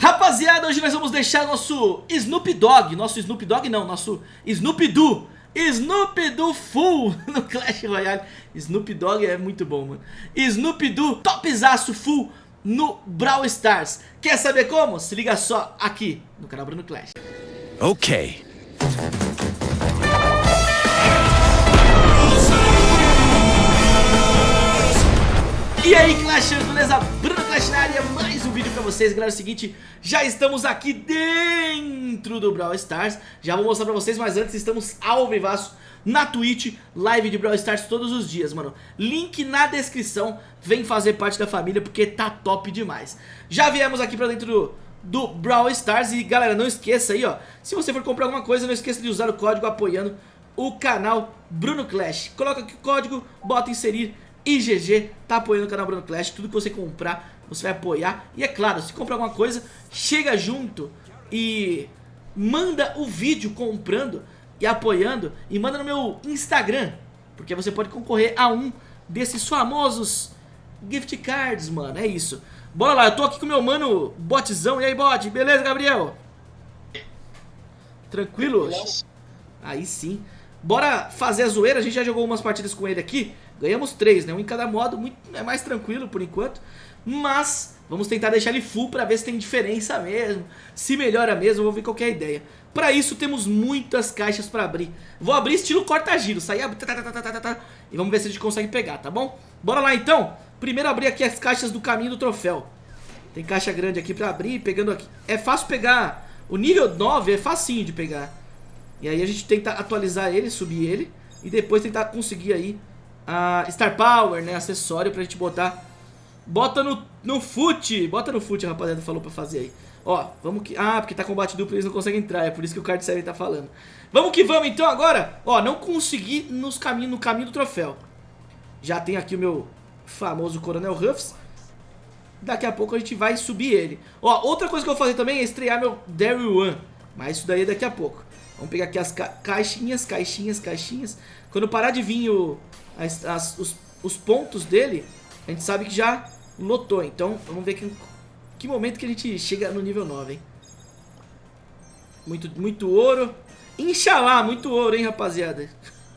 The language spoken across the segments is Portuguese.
Rapaziada, hoje nós vamos deixar nosso Snoop Dogg, nosso Snoop Dogg não, nosso Snoop Doo, Snoop Doo full no Clash Royale. Snoop Dogg é muito bom, mano. Snoop Doo topzaço full no Brawl Stars. Quer saber como? Se liga só aqui no canal Bruno Clash. Ok. E aí Clashers, beleza? Clash na área, mais um vídeo pra vocês. Galera, é o seguinte, já estamos aqui dentro do Brawl Stars. Já vou mostrar pra vocês, mas antes estamos ao vivaço na Twitch Live de Brawl Stars todos os dias, mano. Link na descrição, vem fazer parte da família porque tá top demais. Já viemos aqui pra dentro do, do Brawl Stars E galera, não esqueça aí, ó Se você for comprar alguma coisa, não esqueça de usar o código apoiando o canal Bruno Clash. Coloca aqui o código, bota inserir IGG tá apoiando o canal Bruno Clash, tudo que você comprar, você vai apoiar. E é claro, se comprar alguma coisa, chega junto e manda o vídeo comprando e apoiando e manda no meu Instagram, porque você pode concorrer a um desses famosos gift cards, mano, é isso. Bora lá, eu tô aqui com meu mano Botzão, e aí bot, beleza Gabriel? Tranquilo? Aí sim. Bora fazer a zoeira, a gente já jogou umas partidas com ele aqui Ganhamos três, né? Um em cada modo, muito, é mais tranquilo por enquanto. Mas vamos tentar deixar ele full pra ver se tem diferença mesmo. Se melhora mesmo, vou ver qual é ideia. Pra isso temos muitas caixas pra abrir. Vou abrir estilo corta-giro, sair tá, tá, tá, e vamos ver se a gente consegue pegar, tá bom? Bora lá então. Primeiro abrir aqui as caixas do caminho do troféu. Tem caixa grande aqui pra abrir, pegando aqui. É fácil pegar, o nível 9 é facinho de pegar. E aí a gente tenta atualizar ele, subir ele. E depois tentar conseguir aí a Star Power, né? Acessório pra gente botar. Bota no, no foot. Bota no foot, rapaziada, falou pra fazer aí. Ó, vamos que... Ah, porque tá combate duplo eles não conseguem entrar. É por isso que o card 7 tá falando. Vamos que vamos então agora. Ó, não consegui nos caminho, no caminho do troféu. Já tem aqui o meu famoso Coronel Ruffs. Daqui a pouco a gente vai subir ele. Ó, outra coisa que eu vou fazer também é estrear meu Daryl One. Mas isso daí é daqui a pouco. Vamos pegar aqui as ca caixinhas, caixinhas, caixinhas. Quando parar de vir o, as, as, os, os pontos dele, a gente sabe que já lotou. Então, vamos ver que, que momento que a gente chega no nível 9, hein? Muito, muito ouro. Inxalá, muito ouro, hein, rapaziada?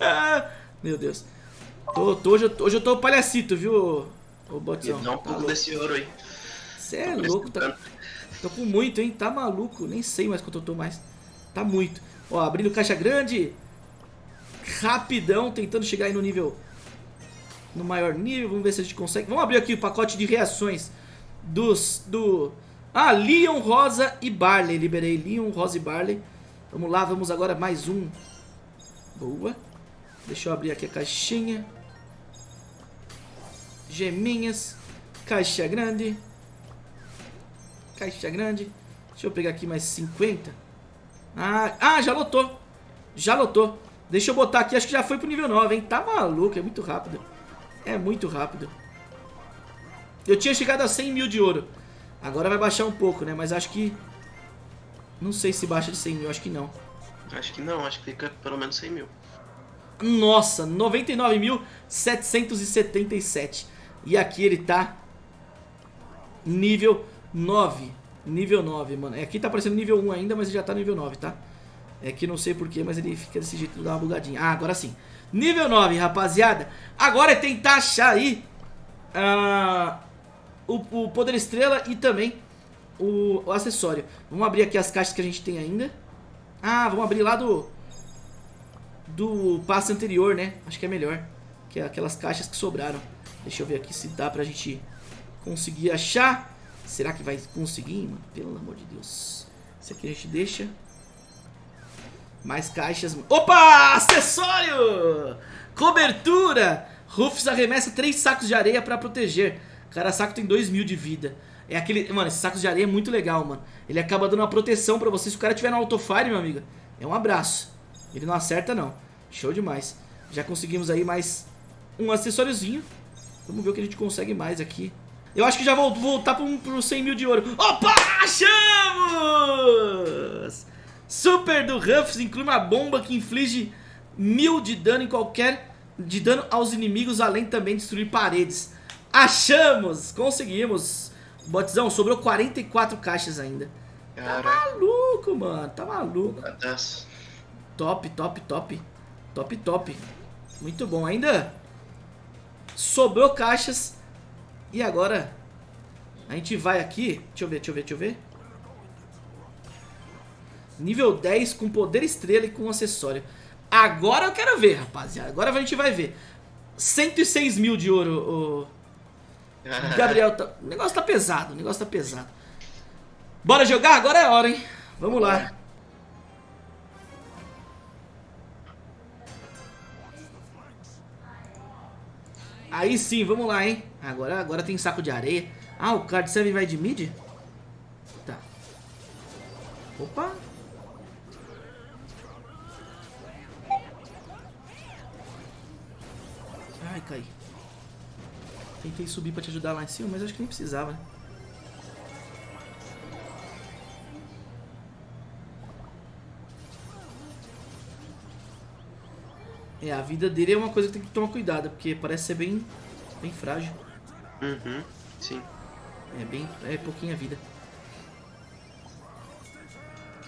Meu Deus. Tô, tô, hoje, eu tô, hoje eu tô palhacito, viu, ô Botzão? Dá um pouco tá desse ouro aí. Você é louco, tá, tô com muito, hein? Tá maluco, nem sei mais quanto eu tô mais. Tá muito. Ó, abrindo caixa grande. Rapidão, tentando chegar aí no nível no maior nível. Vamos ver se a gente consegue. Vamos abrir aqui o pacote de reações dos... do... Ah, Leon, Rosa e Barley. Liberei Leon, Rosa e Barley. Vamos lá, vamos agora mais um. Boa. Deixa eu abrir aqui a caixinha. Geminhas. Caixa grande. Caixa grande. Deixa eu pegar aqui mais 50. Ah, ah, já lotou. Já lotou. Deixa eu botar aqui, acho que já foi pro nível 9, hein? Tá maluco, é muito rápido. É muito rápido. Eu tinha chegado a 100 mil de ouro. Agora vai baixar um pouco, né? Mas acho que... Não sei se baixa de 100 mil, acho que não. Acho que não, acho que fica pelo menos 100 mil. Nossa, 99.777. E aqui ele tá nível 9. Nível 9, mano. Aqui tá aparecendo nível 1 ainda, mas ele já tá nível 9, tá? É que não sei porquê, mas ele fica desse jeito, dá uma bugadinha. Ah, agora sim. Nível 9, rapaziada. Agora é tentar achar aí uh, o, o, Poder Estrela e também o, o, acessório. Vamos abrir aqui as caixas que a gente tem ainda. Ah, vamos abrir lá do do passe anterior, né? Acho que é melhor. Que é aquelas caixas que sobraram. Deixa eu ver aqui se dá pra gente conseguir achar. Será que vai conseguir, mano? Pelo amor de Deus. Esse aqui a gente deixa. Mais caixas. Opa! Acessório! Cobertura! Rufus arremessa 3 sacos de areia pra proteger. Cada saco tem 2 mil de vida. É aquele... Mano, esses sacos de areia é muito legal, mano. Ele acaba dando uma proteção pra você. Se o cara tiver no autofire, meu amigo, é um abraço. Ele não acerta, não. Show demais. Já conseguimos aí mais um acessóriozinho. Vamos ver o que a gente consegue mais aqui. Eu acho que já vou voltar pro, pro 100 mil de ouro. Opa! Achamos! Super do Ruffs inclui uma bomba que inflige mil de dano em qualquer... De dano aos inimigos, além também de destruir paredes. Achamos! Conseguimos! Botzão, sobrou 44 caixas ainda. Tá Caraca, maluco, mano. Tá maluco. Top, top, top. Top, top. Muito bom. Ainda sobrou caixas. E agora a gente vai aqui. Deixa eu ver, deixa eu ver, deixa eu ver. Nível 10 com poder estrela e com acessório. Agora eu quero ver, rapaziada. Agora a gente vai ver. 106 mil de ouro, o Gabriel. Tá... O negócio tá pesado, o negócio tá pesado. Bora jogar? Agora é a hora, hein? Vamos lá. Aí sim, vamos lá, hein? Agora, agora tem saco de areia. Ah, o card 7 vai de mid? Tá. Opa. Ai, caí. Tentei subir pra te ajudar lá em cima, mas acho que nem precisava, né? É, a vida dele é uma coisa que tem que tomar cuidado, porque parece ser bem, bem frágil. Uhum, sim. É bem, é pouquinha vida.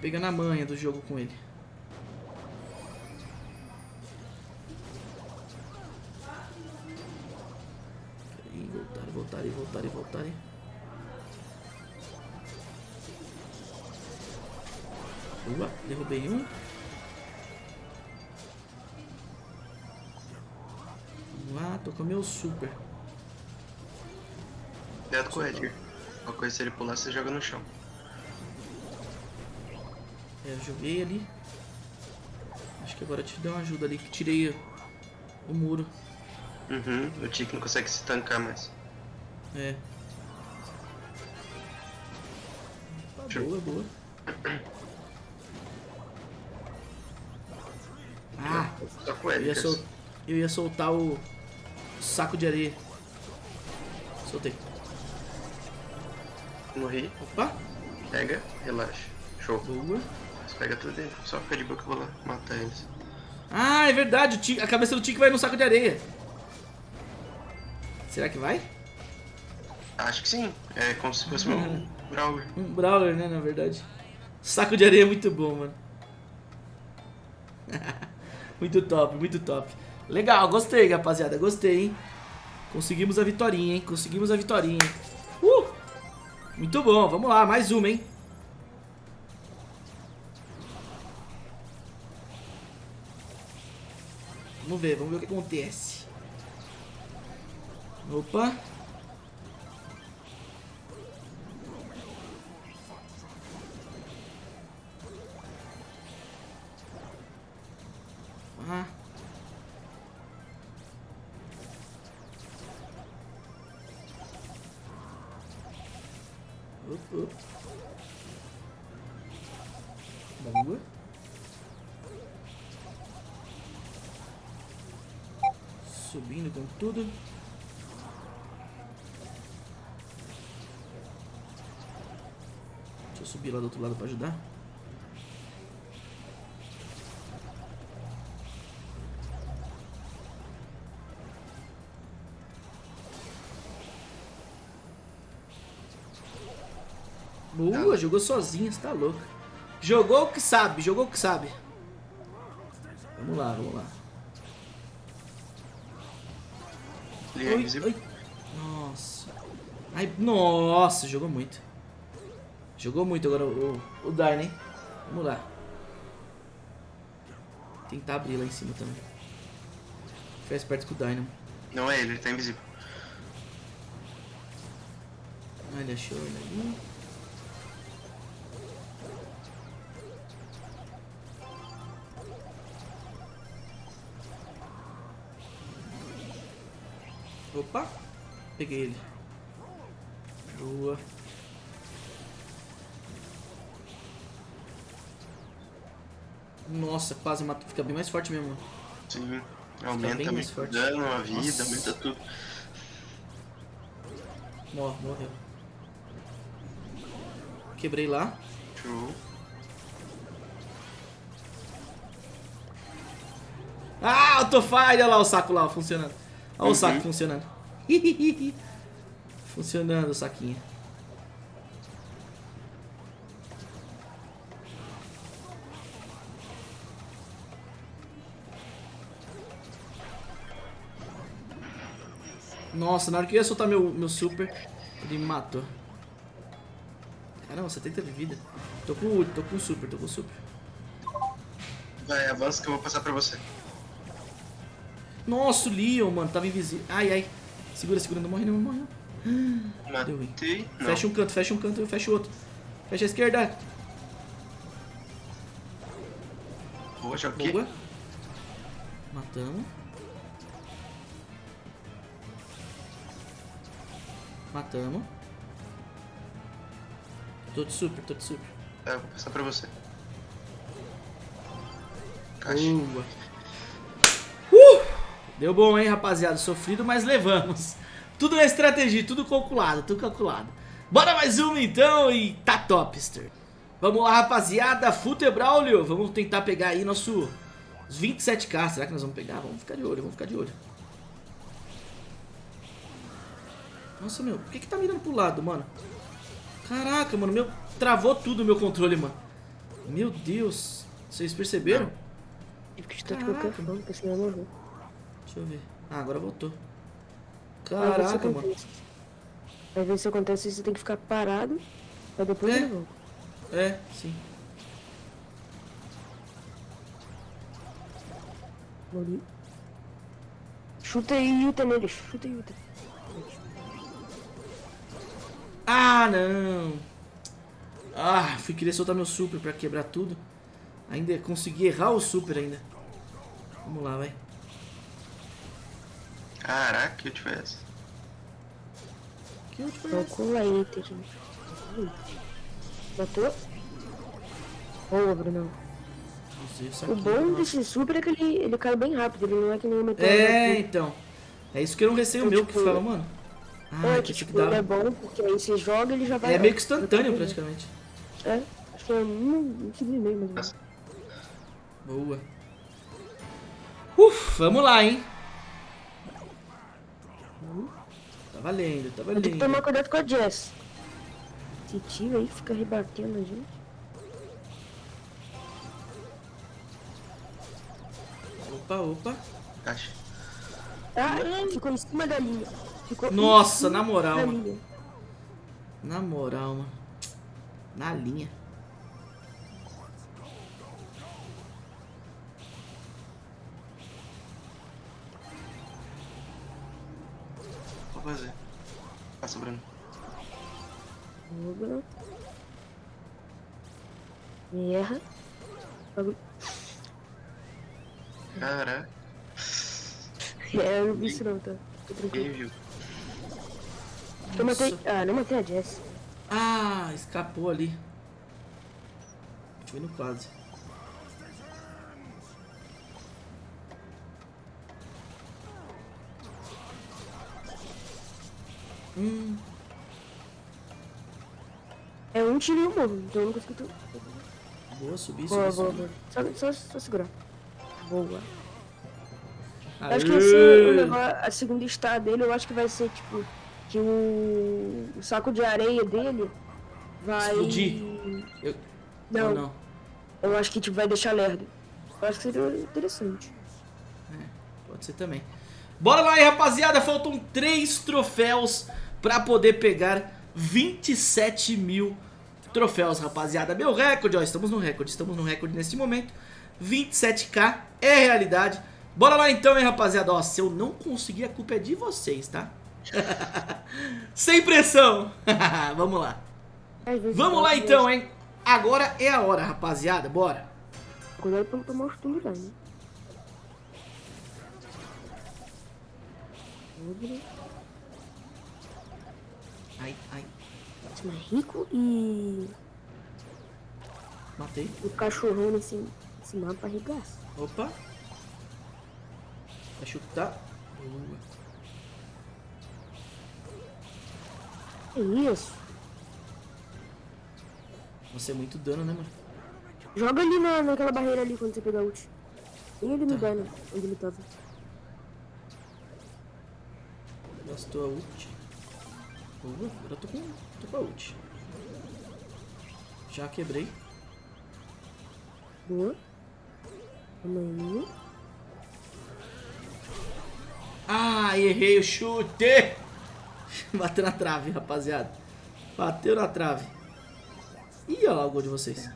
Pegar na manha do jogo com ele. Voltar, voltar e voltar e voltar. Boa, derrubei um. Vamos lá, tô com meu super. Cuidado com o Edgar. Qualquer coisa se ele pular, você joga no chão. É, eu joguei ali. Acho que agora eu te dei uma ajuda ali, que tirei o muro. Uhum, o Tiki não consegue se tancar mais. É. Tá boa, boa. Ah, o eu ia, sol... eu ia soltar o saco de areia. Soltei. Morri, Opa, pega, relaxa. Show. boa. Você pega tudo dentro. Só fica de boa que eu vou lá matar eles. Ah, é verdade, a cabeça do Tique vai no saco de areia. Será que vai? Acho que sim. É como se fosse um Brawler. Um Brawler, né, na verdade. Saco de areia é muito bom, mano. muito top, muito top. Legal, gostei, rapaziada, gostei, hein. Conseguimos a vitorinha, hein. Conseguimos a vitorinha. Uh! Muito bom, vamos lá, mais uma, hein. Vamos ver, vamos ver o que acontece. Opa. Tudo. Deixa eu subir lá do outro lado pra ajudar. Boa, jogou sozinho, você tá louco. Jogou o que sabe, jogou o que sabe. Vamos lá, vamos lá. Ele é Oi, invisível. oi. Nossa. Ai, nossa, jogou muito. Jogou muito agora o, o hein? Vamos lá. Tentar abrir lá em cima também. Ficar esperto com o Dynamo. Não é ele, ele tá invisível. Ah, ele achou ele ali. Opa! Peguei ele. Boa. Nossa, quase matou. Fica bem mais forte mesmo. Sim. Aumenta bem mais forte. dano, a vida, Nossa. aumenta tudo. Mor morreu. Quebrei lá. Show. Ah, Autofire! Olha lá o saco lá, funcionando. Olha uhum. o saco funcionando. funcionando o saquinho. Nossa, na hora que eu ia soltar meu, meu super, ele me matou. Caramba, 70 de vida. Tô com o tô com super, tô com super. Vai, avança que eu vou passar pra você. Nossa, o Leon, mano, tava invisível. Ai, ai. Segura, segura, não morre não, não morre não. Deu ruim. Não. Fecha um canto, fecha um canto, fecha o outro. Fecha a esquerda. Boa, joguei. Boa. Matamos. Matamos. Tô de super, tô de super. Eu vou passar pra você. Caixa. Boa. Deu bom, hein, rapaziada? Sofrido, mas levamos. Tudo na estratégia, tudo calculado, tudo calculado. Bora mais uma então e tá topster. Vamos lá, rapaziada. Futebraulio. Vamos tentar pegar aí nosso os 27k. Será que nós vamos pegar? Vamos ficar de olho, vamos ficar de olho. Nossa, meu, por que que tá mirando pro lado, mano? Caraca, mano, meu, travou tudo o meu controle, mano. Meu Deus. Vocês perceberam? Caraca. Deixa eu ver. Ah, agora voltou. Caraca, mano. Vai ver se acontece, você tem que ficar parado, pra depois É. volta. É, sim. Morri. Chuta aí, Yuta neles. Chuta aí, Yuta. Ah, não. Ah, fui querer soltar meu super pra quebrar tudo. Ainda consegui errar o super ainda. Vamos lá, vai. Caraca, que eu tivesse. Que último foi esse? Calcula aí, Iter. Matou? Boa, isso O aqui, bom desse super é que ele, ele cai bem rápido, ele não é que nem o meteoro. É, então. É isso que eu não receio Então, meu, que tipo, fala, mano. Ah, É, que que que tipo, ele é dar. bom, porque aí você joga ele já vai... É meio que instantâneo, praticamente. É, acho que é um, um segundo e meio, mais. Boa. Uf, vamos lá, hein. Tá valendo, tá Eu tenho que valendo. tomar cuidado com a Jess. Esse tio aí fica rebatendo a gente. Opa, opa. Caixa. Ah, ficou em cima da linha. Ficou Nossa, na moral. Na moral, mano. Na linha. Fazer. Passa, Bruno. Boa. Erra. Bagulho. Caraca, É, eu não vi isso não, tá? Tô tranquilo. viu. Eu matei... Ah, não matei a Jess. Ah, escapou ali. Foi no quase. Hum, É um tiro e um morro, então eu não consigo... boa, subi, Boa, subi, boa, subi. boa. Só, só, só segurar. Boa. Aê! Acho que negócio, a segunda star dele, eu acho que vai ser tipo que o, o saco de areia dele vai. Explodir. Eu- Não, não. eu acho que tipo, vai deixar lerdo. Eu acho que seria interessante. Pode ser também. Bora lá aí, rapaziada. Faltam três troféus pra poder pegar 27 mil troféus, rapaziada. Meu recorde, ó. Estamos no recorde. Estamos no recorde neste momento. 27k é realidade. Bora lá então, hein, rapaziada. Ó, se eu não conseguir, a culpa é de vocês, tá? Sem pressão. Vamos lá. Vamos lá então, hein. Agora é a hora, rapaziada. Bora. Cuidado pra não tomar os lá, né? Ai, ai. é rico e Matei. o cachorrão nesse, nesse mapa arregaça. Opa. Vai chutar. Boa. Que isso? Nossa, é muito dano, né, mano? Joga ali na, naquela barreira ali quando você pegar ult. Tem ele no Tá. dano, onde ele tava. Gastou a ult. Boa, agora eu tô com, tô com a ult. Já quebrei. Boa. Aí. Ah, errei o chute. Bateu na trave, rapaziada. Bateu na trave. Ih, olha lá o gol de vocês.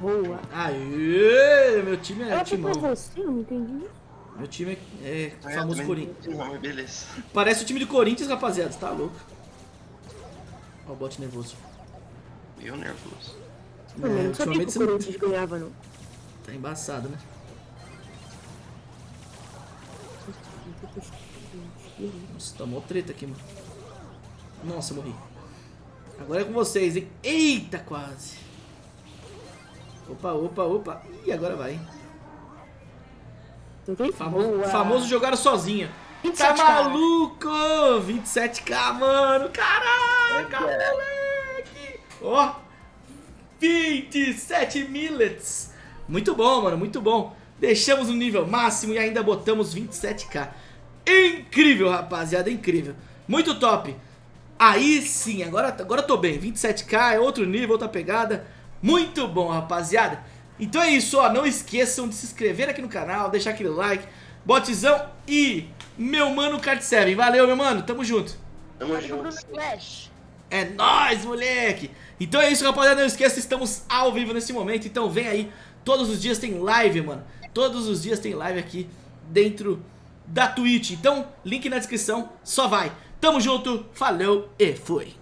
Boa. Aê, meu time é você? Eu não entendi. Meu time é, é eu famoso também Corinthians. não beleza. Parece o time do Corinthians, rapaziada. Tá louco. Olha o bote nervoso. Eu nervoso. Eu não É, sabia ultimamente que o não- Corinthians ganhava, não. Tá embaçado, né? Nossa, tomou treta aqui, mano. Nossa, eu morri. Agora é com vocês, hein? Eita, quase. Opa, opa, opa. Ih, agora vai, hein? Famoso, jogaram sozinho. Tá 27K. maluco? 27k, mano. Caraca, moleque. Ó, 27 millets. Muito bom, mano, muito bom. Deixamos no nível máximo e ainda botamos 27k. Incrível, rapaziada, incrível. Muito top. Aí sim, agora, agora eu tô bem. 27k é outro nível, outra pegada. Muito bom, rapaziada. Então é isso, ó. Não esqueçam de se inscrever aqui no canal, deixar aquele like, botizão e meu mano Card 7. Valeu, meu mano. Tamo junto. Tamo junto. É nóis, moleque! Então é isso, rapaziada. Não esqueça, estamos ao vivo nesse momento. Então vem aí. Todos os dias tem live, mano. Todos os dias tem live aqui dentro da Twitch. Então, link na descrição. Só vai. Tamo junto. Falou e fui.